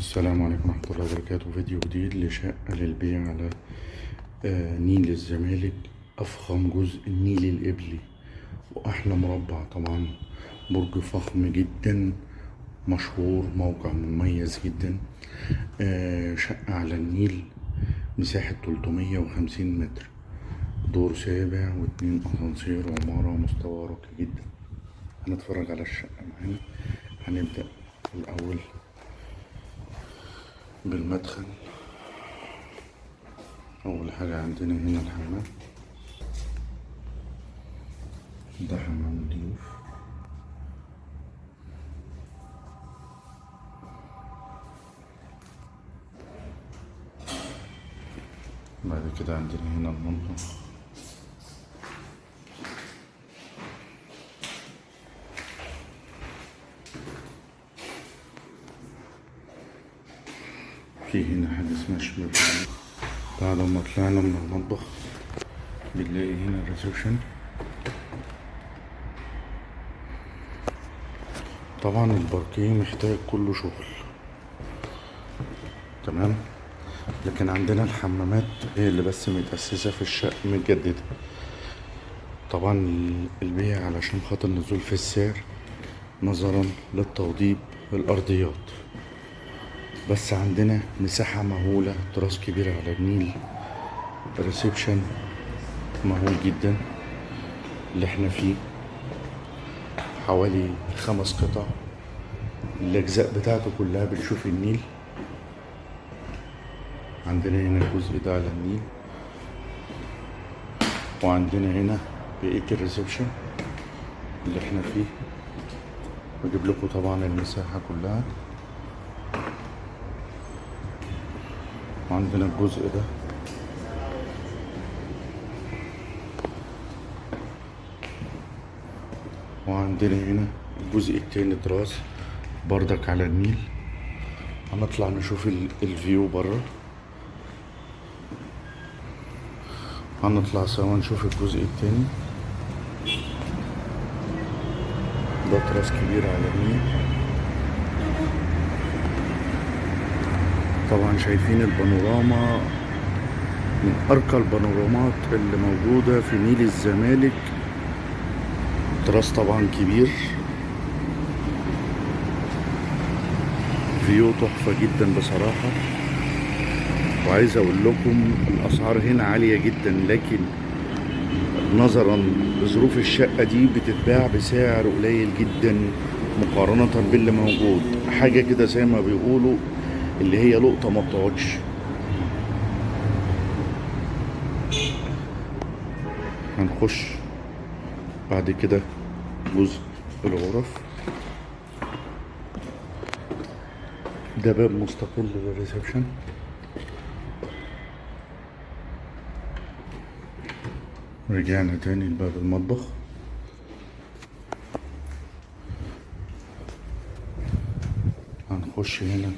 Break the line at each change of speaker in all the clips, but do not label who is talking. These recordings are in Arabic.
السلام عليكم ورحمة الله وبركاته. فيديو جديد لشقة للبيع على آه، نيل الزمالك. أفخم جزء النيل القبلي وأحلى مربع طبعا. برج فخم جدا. مشهور موقع مميز جدا. آه، شقة على النيل. مساحة 350 متر. دور سابع واتنين أسانسير وعمارة مستوى راقي جدا. هنتفرج على الشقة معانا. هنبدأ الأول. بالمدخل. أول حاجة عندنا هنا الحمام. ده حمام الضيوف بعد كده عندنا هنا المطبخ في هنا حاجة اسمها شباك بعد ما طلعنا من المطبخ بنلاقي هنا الريسبشن طبعا الباركيه محتاج كله شغل. تمام؟ لكن عندنا الحمامات هي اللي بس متأسسة في الشقة متجددة طبعا البيع علشان خاطر نزول في السعر نظرا للتوضيب الأرضيات. بس عندنا مساحة مهولة تراس كبير على النيل. ريسبشن مهول جدا. اللي إحنا فيه حوالي خمس قطع. الأجزاء بتاعته كلها بنشوف النيل. عندنا هنا الجزء ده على النيل. وعندنا هنا بقية ال reception اللي إحنا فيه. بجيب لكم طبعا المساحة كلها. وعندنا الجزء ده. وعندنا هنا الجزء التاني تراس بردك على النيل. هنطلع نشوف ال- ال view بره. هنطلع سوا نشوف الجزء التاني. ده تراس كبير على النيل. طبعا شايفين البانوراما من أرقى البانورامات اللي موجودة في نيل الزمالك. تراس طبعا كبير. view تحفة جدا بصراحة. وعايز أقول لكم الأسعار هنا عالية جدا لكن نظرا لظروف الشقة دي بتتباع بسعر قليل جدا مقارنة باللي موجود. حاجة كده زي ما بيقولوا اللي هي لقطة ما بتقعدش. هنخش بعد كده جزء الغرف. ده باب مستقل للريسبشن. رجعنا تاني لباب المطبخ. هنخش هنا.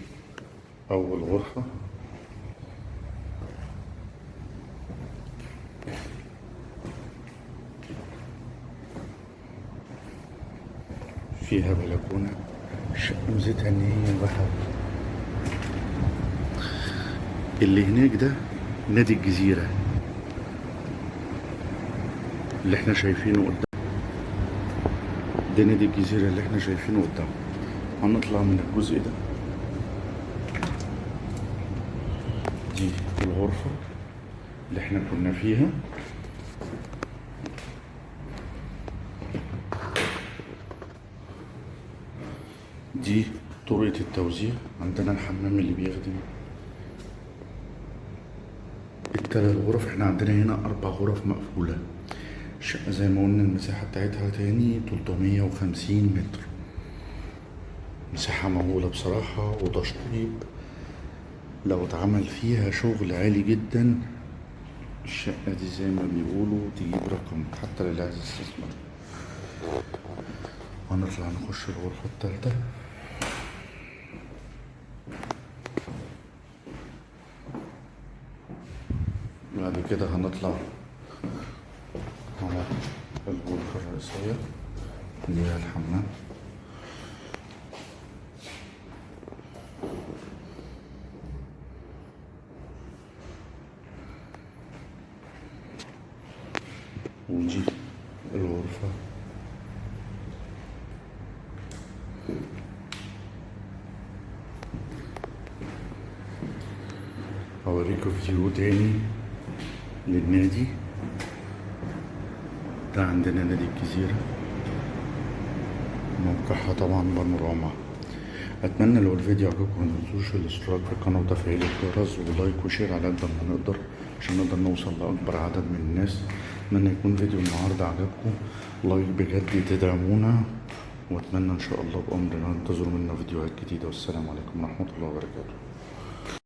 أول غرفة. فيها بلكونة. ميزتها إن هي بحر. اللي هناك ده نادي الجزيرة. اللي إحنا شايفينه قدام. ده نادي الجزيرة اللي إحنا شايفينه قدام. هنطلع من الجزء ده. دي الغرفة اللي إحنا كنا فيها. دي طرقة التوزيع عندنا الحمام اللي بيخدم التلات غرف. إحنا عندنا هنا أربع غرف مقفولة. الشقة زي ما قلنا المساحة بتاعتها تاني 350 متر. مساحة مهولة بصراحة وتشطيب. لو اتعمل فيها شغل عالي جدا الشقة دي زي ما بيقولوا تجيب رقم حتى للي عايز يستثمر هنطلع نخش الغرفة التالتة. بعد كده هنطلع على الغرفة الرئيسية اللي هي الحمام. ودي الغرفة أوريكم فيديو تاني للنادي ده عندنا نادي الجزيرة موقعها طبعا بانوراما اتمنى لو الفيديو عجبكم متنسوش الاشتراك في القناه وتفعيل الجرس و like و share على قد ما نقدر عشان نقدر نوصل لاكبر عدد من الناس أتمنى يكون فيديو النهارده عجبكم. لايك بجد تدعمونا. وأتمنى إن شاء الله بأمرنا. انتظروا منا فيديوهات جديدة. والسلام عليكم ورحمة الله وبركاته.